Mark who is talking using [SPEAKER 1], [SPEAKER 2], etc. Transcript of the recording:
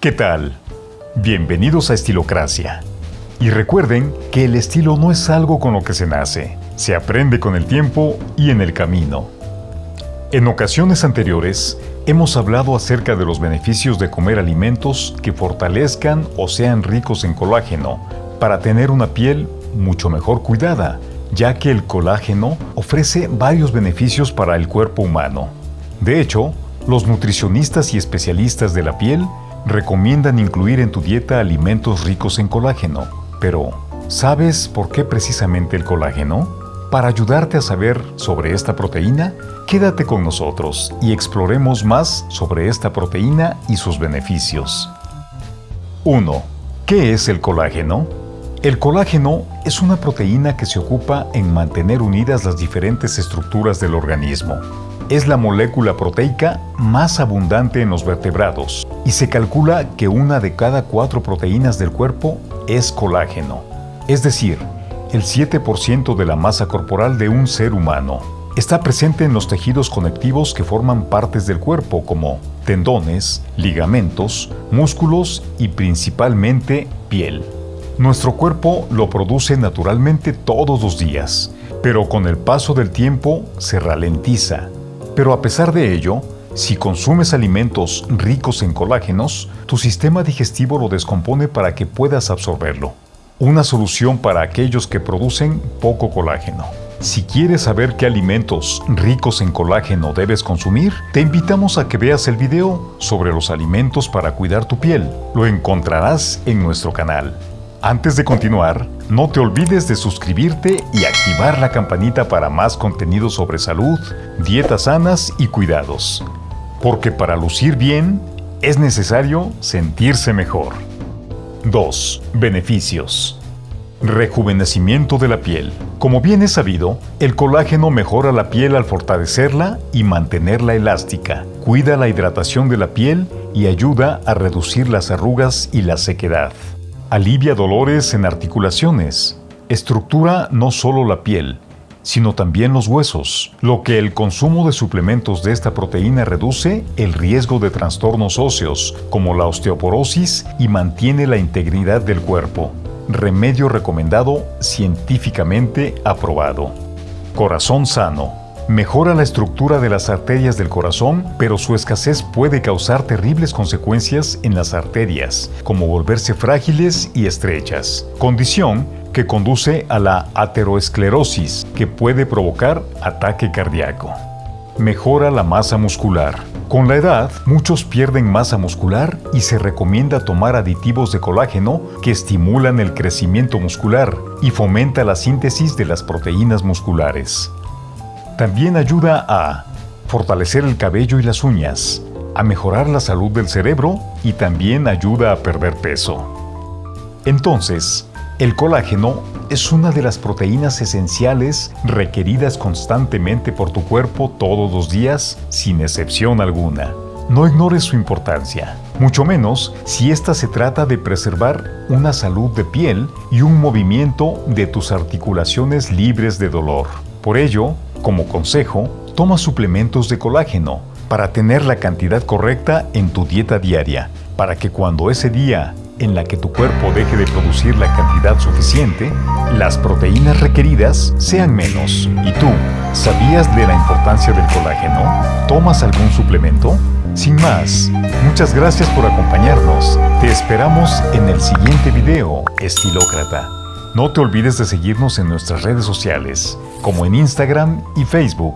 [SPEAKER 1] ¿Qué tal? Bienvenidos a Estilocracia. Y recuerden que el estilo no es algo con lo que se nace, se aprende con el tiempo y en el camino. En ocasiones anteriores, hemos hablado acerca de los beneficios de comer alimentos que fortalezcan o sean ricos en colágeno para tener una piel mucho mejor cuidada, ya que el colágeno ofrece varios beneficios para el cuerpo humano. De hecho, los nutricionistas y especialistas de la piel recomiendan incluir en tu dieta alimentos ricos en colágeno. Pero, ¿sabes por qué precisamente el colágeno? Para ayudarte a saber sobre esta proteína, quédate con nosotros y exploremos más sobre esta proteína y sus beneficios. 1. ¿Qué es el colágeno? El colágeno es una proteína que se ocupa en mantener unidas las diferentes estructuras del organismo es la molécula proteica más abundante en los vertebrados y se calcula que una de cada cuatro proteínas del cuerpo es colágeno, es decir, el 7% de la masa corporal de un ser humano. Está presente en los tejidos conectivos que forman partes del cuerpo como tendones, ligamentos, músculos y principalmente piel. Nuestro cuerpo lo produce naturalmente todos los días, pero con el paso del tiempo se ralentiza pero a pesar de ello, si consumes alimentos ricos en colágenos, tu sistema digestivo lo descompone para que puedas absorberlo. Una solución para aquellos que producen poco colágeno. Si quieres saber qué alimentos ricos en colágeno debes consumir, te invitamos a que veas el video sobre los alimentos para cuidar tu piel. Lo encontrarás en nuestro canal. Antes de continuar, no te olvides de suscribirte y activar la campanita para más contenido sobre salud, dietas sanas y cuidados. Porque para lucir bien, es necesario sentirse mejor. 2. Beneficios. Rejuvenecimiento de la piel. Como bien es sabido, el colágeno mejora la piel al fortalecerla y mantenerla elástica, cuida la hidratación de la piel y ayuda a reducir las arrugas y la sequedad. Alivia dolores en articulaciones. Estructura no solo la piel, sino también los huesos, lo que el consumo de suplementos de esta proteína reduce el riesgo de trastornos óseos, como la osteoporosis, y mantiene la integridad del cuerpo. Remedio recomendado, científicamente aprobado. Corazón sano. Mejora la estructura de las arterias del corazón, pero su escasez puede causar terribles consecuencias en las arterias, como volverse frágiles y estrechas, condición que conduce a la ateroesclerosis, que puede provocar ataque cardíaco. Mejora la masa muscular. Con la edad, muchos pierden masa muscular y se recomienda tomar aditivos de colágeno que estimulan el crecimiento muscular y fomenta la síntesis de las proteínas musculares. También ayuda a fortalecer el cabello y las uñas, a mejorar la salud del cerebro y también ayuda a perder peso. Entonces, el colágeno es una de las proteínas esenciales requeridas constantemente por tu cuerpo todos los días, sin excepción alguna. No ignores su importancia, mucho menos si ésta se trata de preservar una salud de piel y un movimiento de tus articulaciones libres de dolor. Por ello, como consejo, toma suplementos de colágeno para tener la cantidad correcta en tu dieta diaria, para que cuando ese día en la que tu cuerpo deje de producir la cantidad suficiente, las proteínas requeridas sean menos. ¿Y tú, sabías de la importancia del colágeno? ¿Tomas algún suplemento? Sin más, muchas gracias por acompañarnos. Te esperamos en el siguiente video, Estilócrata. No te olvides de seguirnos en nuestras redes sociales, como en Instagram y Facebook.